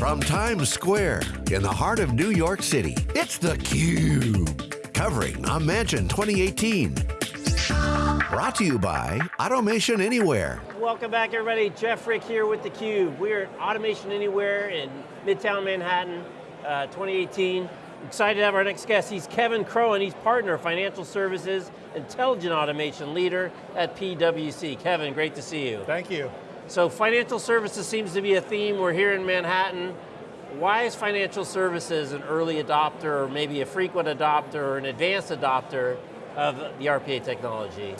From Times Square, in the heart of New York City, it's theCUBE. Covering Imagine 2018. Brought to you by Automation Anywhere. Welcome back everybody, Jeff Frick here with theCUBE. We're at Automation Anywhere in Midtown Manhattan, uh, 2018. Excited to have our next guest. He's Kevin Kroen. He's partner financial services, intelligent automation leader at PwC. Kevin, great to see you. Thank you. So financial services seems to be a theme. We're here in Manhattan. Why is financial services an early adopter, or maybe a frequent adopter, or an advanced adopter of the RPA technology?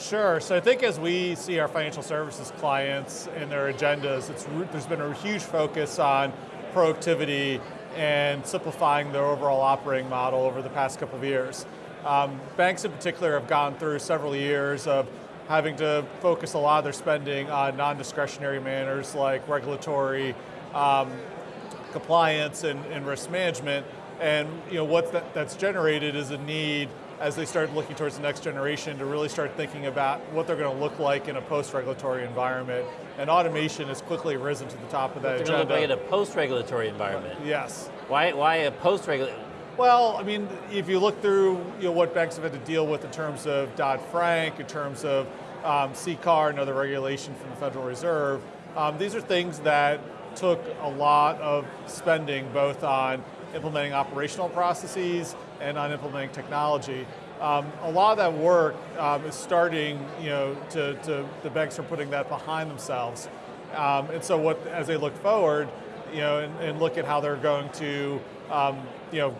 Sure, so I think as we see our financial services clients and their agendas, there's been a huge focus on productivity and simplifying their overall operating model over the past couple of years. Um, banks in particular have gone through several years of having to focus a lot of their spending on non-discretionary manners like regulatory um, compliance and, and, risk management. And you know, what that, that's generated is a need as they start looking towards the next generation to really start thinking about what they're going to look like in a post-regulatory environment. And automation has quickly risen to the top of that what agenda. They're going to look like in a post-regulatory environment. Yes. Why, why a post-regulatory? Well, I mean, if you look through you know, what banks have had to deal with in terms of Dodd-Frank, in terms of um, CCAR and other regulation from the Federal Reserve, um, these are things that took a lot of spending both on implementing operational processes and on implementing technology. Um, a lot of that work um, is starting, you know, to, to, the banks are putting that behind themselves. Um, and so what, as they look forward, you know, and, and look at how they're going to, um, you know,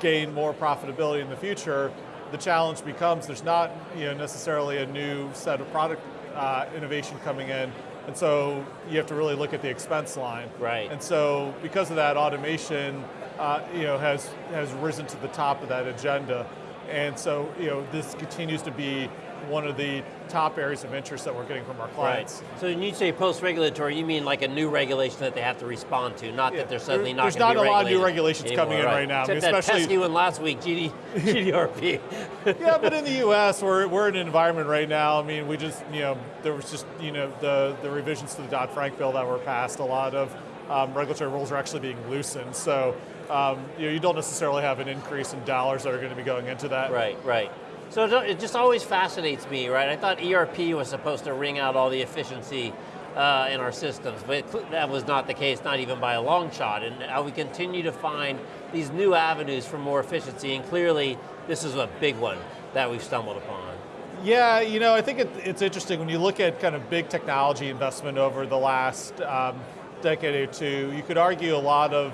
gain more profitability in the future, the challenge becomes there's not, you know, necessarily a new set of product uh, innovation coming in, and so you have to really look at the expense line. Right. And so because of that, automation uh, you know, has, has risen to the top of that agenda. And so you know, this continues to be one of the top areas of interest that we're getting from our clients. Right. So when you say post-regulatory, you mean like a new regulation that they have to respond to, not yeah. that they're suddenly there, not There's not a lot of new regulations anymore, coming in right, right now. Except I mean, that pesky one last week, GD, GDRP. yeah, but in the US, we're, we're in an environment right now, I mean, we just, you know, there was just, you know, the, the revisions to the Dodd-Frank bill that were passed, a lot of um, regulatory rules are actually being loosened. So um, you, know, you don't necessarily have an increase in dollars that are going to be going into that. Right, right. So it just always fascinates me, right? I thought ERP was supposed to wring out all the efficiency uh, in our systems, but that was not the case, not even by a long shot. And we continue to find these new avenues for more efficiency, and clearly this is a big one that we've stumbled upon. Yeah, you know, I think it, it's interesting when you look at kind of big technology investment over the last um, decade or two, you could argue a lot of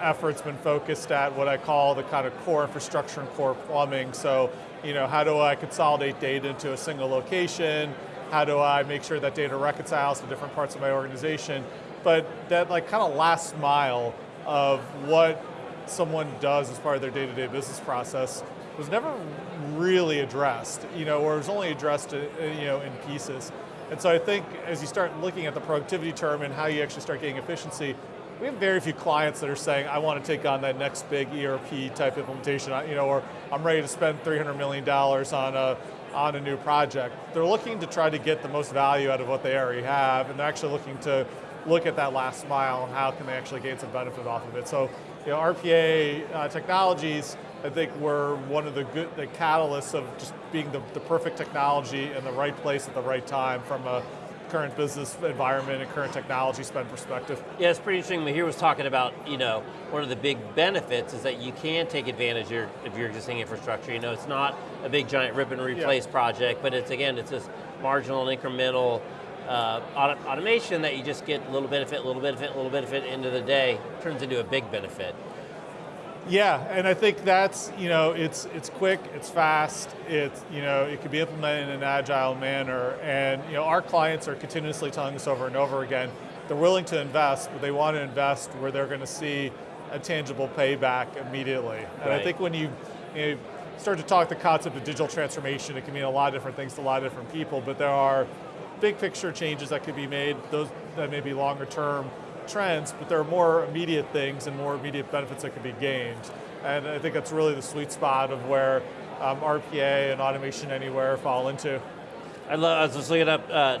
efforts been focused at what I call the kind of core infrastructure and core plumbing. So, you know, how do I consolidate data into a single location? How do I make sure that data reconciles to different parts of my organization? But that like kind of last mile of what someone does as part of their day-to-day -day business process was never really addressed, you know, or was only addressed, uh, you know, in pieces. And so I think as you start looking at the productivity term and how you actually start getting efficiency, we have very few clients that are saying, I want to take on that next big ERP type implementation, you know, or I'm ready to spend $300 million on a, on a new project. They're looking to try to get the most value out of what they already have, and they're actually looking to look at that last mile and how can they actually gain some benefit off of it. So, you know, RPA uh, technologies, I think were one of the good, the catalysts of just being the, the perfect technology in the right place at the right time from a current business environment and current technology spend perspective. Yeah, it's pretty interesting. Mihir was talking about, you know, one of the big benefits is that you can take advantage of your, of your existing infrastructure. You know, it's not a big giant rip and replace yeah. project, but it's again, it's this marginal and incremental uh, auto automation that you just get a little benefit, a little benefit, a little benefit, end of the day, turns into a big benefit. Yeah, and I think that's, you know, it's, it's quick, it's fast, it's, you know, it can be implemented in an agile manner, and, you know, our clients are continuously telling us over and over again, they're willing to invest, but they want to invest where they're going to see a tangible payback immediately. And right. I think when you, you know, start to talk the concept of digital transformation, it can mean a lot of different things to a lot of different people, but there are big picture changes that could be made, those that may be longer term, trends, but there are more immediate things and more immediate benefits that can be gained. And I think that's really the sweet spot of where um, RPA and Automation Anywhere fall into. I, love, I was just looking up, uh,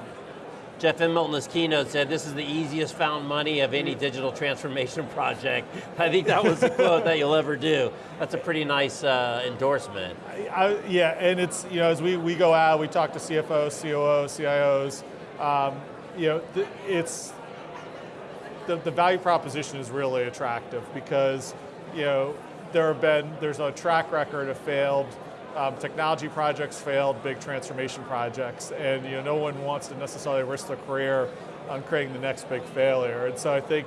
Jeff Immelt in his keynote said, this is the easiest found money of any digital transformation project. I think that was the quote that you'll ever do. That's a pretty nice uh, endorsement. I, yeah, and it's, you know, as we, we go out, we talk to CFOs, COOs, CIOs, um, you know, it's, the, the value proposition is really attractive because, you know, there have been, there's a track record of failed um, technology projects failed, big transformation projects, and you know, no one wants to necessarily risk their career on creating the next big failure. And so I think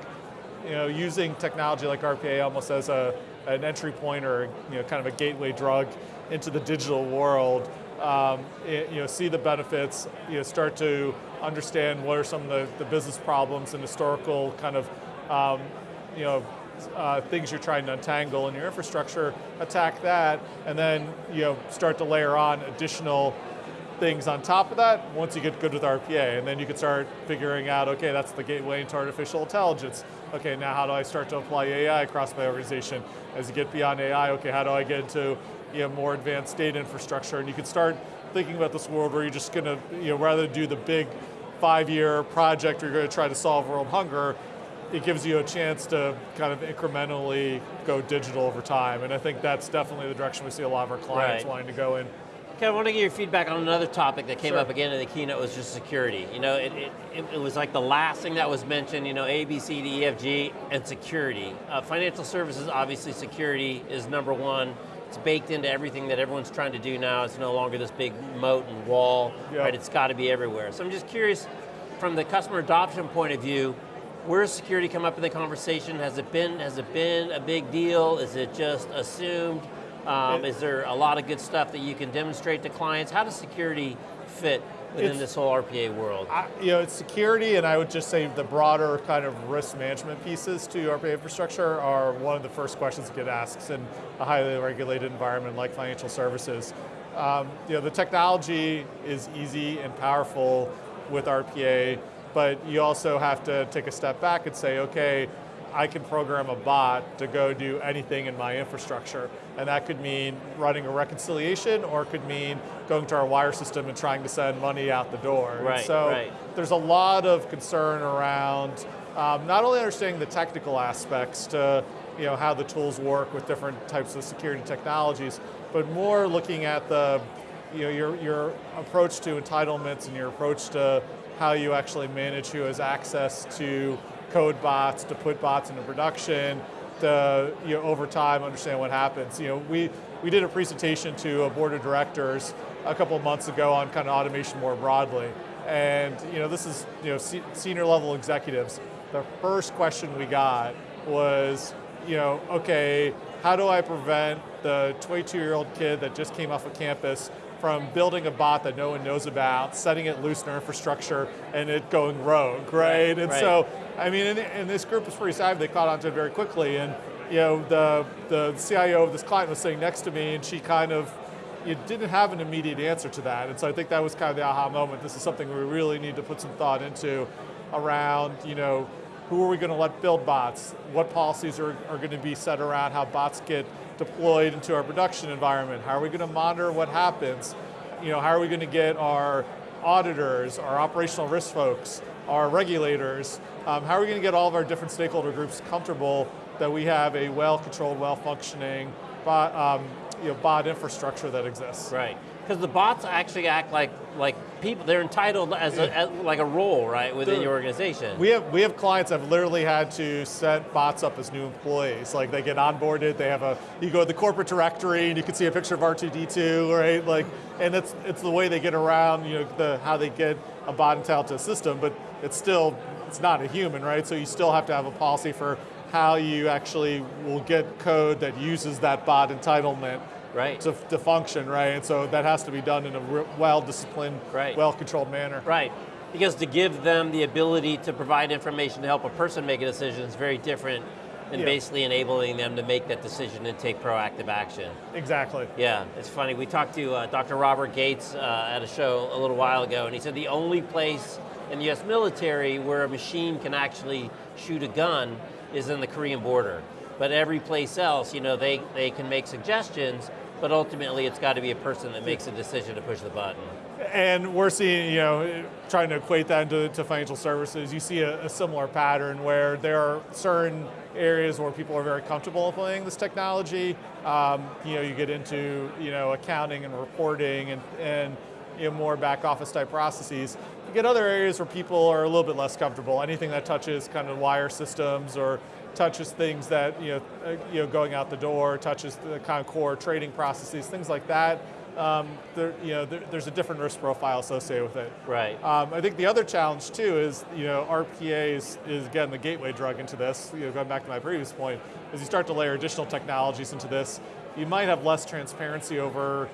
you know, using technology like RPA almost as a, an entry point or you know, kind of a gateway drug into the digital world, um, it, you know, see the benefits, you know, start to understand what are some of the, the business problems and historical kind of um, you know, uh, things you're trying to untangle in your infrastructure, attack that, and then you know start to layer on additional things on top of that once you get good with RPA, and then you can start figuring out, okay, that's the gateway into artificial intelligence. Okay, now how do I start to apply AI across my organization? As you get beyond AI, okay, how do I get into you know, more advanced data infrastructure? And you can start thinking about this world where you're just going to, you know, rather than do the big five-year project where you're going to try to solve world hunger, it gives you a chance to kind of incrementally go digital over time. And I think that's definitely the direction we see a lot of our clients right. wanting to go in. Okay, I want to get your feedback on another topic that came sure. up again in the keynote was just security. You know, it, it, it, was like the last thing that was mentioned, you know, A, B, C, D, E, F, G, and security. Uh, financial services, obviously security is number one. It's baked into everything that everyone's trying to do now. It's no longer this big moat and wall, yep. right? It's got to be everywhere. So I'm just curious, from the customer adoption point of view, Where's security come up in the conversation? Has it been, has it been a big deal? Is it just assumed? Um, is there a lot of good stuff that you can demonstrate to clients? How does security fit within it's, this whole RPA world? I, you know, it's security, and I would just say the broader kind of risk management pieces to RPA infrastructure are one of the first questions that get asked in a highly regulated environment like financial services. Um, you know, the technology is easy and powerful with RPA but you also have to take a step back and say, okay, I can program a bot to go do anything in my infrastructure. And that could mean running a reconciliation or it could mean going to our wire system and trying to send money out the door. Right, and so right. there's a lot of concern around um, not only understanding the technical aspects to you know, how the tools work with different types of security technologies, but more looking at the, you know, your, your approach to entitlements and your approach to how you actually manage who has access to code bots, to put bots into production, to you know, over time understand what happens. You know, we, we did a presentation to a board of directors a couple of months ago on kind of automation more broadly. And you know, this is you know, senior level executives. The first question we got was, you know, okay, how do I prevent the 22 year old kid that just came off of campus from building a bot that no one knows about, setting it loose in our infrastructure, and it going rogue, right? right and right. so, I mean, and, and, this group was pretty savvy, they caught on to it very quickly, and you know, the, the CIO of this client was sitting next to me, and she kind of, you didn't have an immediate answer to that, and so I think that was kind of the aha moment. This is something we really need to put some thought into around, you know, who are we going to let build bots? What policies are, are going to be set around how bots get deployed into our production environment? How are we going to monitor what happens? You know, how are we going to get our auditors, our operational risk folks, our regulators, um, how are we going to get all of our different stakeholder groups comfortable that we have a well-controlled, well-functioning bot, um, you know, bot infrastructure that exists? Right because the bots actually act like like people. They're entitled as, a, as like a role, right, within your organization. We have we have clients that have literally had to set bots up as new employees. Like they get onboarded, they have a you go to the corporate directory and you can see a picture of R2D2, right? Like, and it's it's the way they get around, you know, the how they get a bot entitled to a system, but it's still it's not a human, right? So you still have to have a policy for how you actually will get code that uses that bot entitlement right. to, to function, right? And so that has to be done in a well-disciplined, right. well-controlled manner. Right, because to give them the ability to provide information to help a person make a decision is very different than yeah. basically enabling them to make that decision and take proactive action. Exactly. Yeah, it's funny, we talked to uh, Dr. Robert Gates uh, at a show a little while ago, and he said the only place in the US military where a machine can actually shoot a gun is in the Korean border. But every place else, you know, they, they can make suggestions, but ultimately it's got to be a person that makes a decision to push the button. and we're seeing, you know, trying to equate that into to financial services. You see a, a, similar pattern where there are certain areas where people are very comfortable implementing this technology. Um, you know, you get into, you know, accounting and reporting and, and you know, more back office type processes. You get other areas where people are a little bit less comfortable. Anything that touches kind of wire systems or touches things that, you know, uh, you know going out the door, touches the kind of core trading processes, things like that. Um, there, you know, there, there's a different risk profile associated with it. Right. Um, I think the other challenge too is, you know, RPA is, is again the gateway drug into this. You know, going back to my previous point, as you start to layer additional technologies into this, you might have less transparency over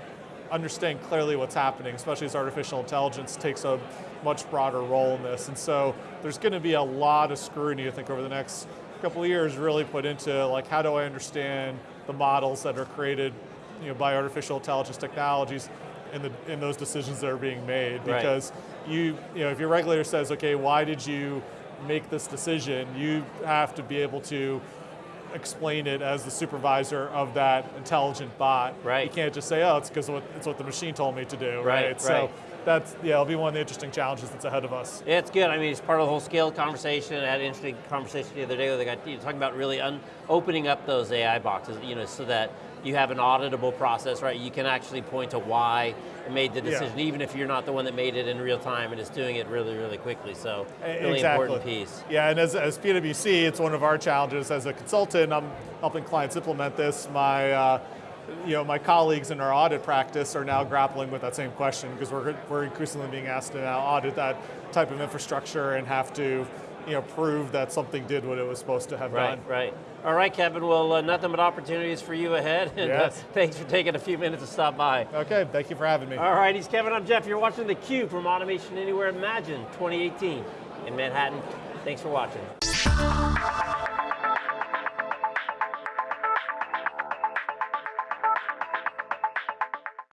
understanding clearly what's happening, especially as artificial intelligence takes a much broader role in this. And so there's going to be a lot of scrutiny, I think, over the next couple of years really put into like how do I understand the models that are created you know, by artificial intelligence technologies in, the, in those decisions that are being made. Because right. you, you know, if your regulator says, okay, why did you make this decision, you have to be able to explain it as the supervisor of that intelligent bot. Right. You can't just say, oh, it's because it's what the machine told me to do, right? right? So that's, yeah, it'll be one of the interesting challenges that's ahead of us. Yeah, it's good. I mean, it's part of the whole scale conversation. I had an interesting conversation the other day where they got you know, talking about really opening up those AI boxes, you know, so that you have an auditable process, right? You can actually point to why it made the decision, yeah. even if you're not the one that made it in real time and is doing it really, really quickly. So, really exactly. important piece. Yeah, and as, as PwC, it's one of our challenges as a consultant. I'm helping clients implement this. My uh, you know, my colleagues in our audit practice are now grappling with that same question because we're, we're increasingly being asked to now audit that type of infrastructure and have to you know, prove that something did what it was supposed to have right, done. Right, right. All right, Kevin, well, uh, nothing but opportunities for you ahead. And, uh, yes. Uh, thanks for taking a few minutes to stop by. Okay, thank you for having me. All right, he's Kevin, I'm Jeff. You're watching theCUBE from Automation Anywhere Imagine 2018 in Manhattan. Thanks for watching.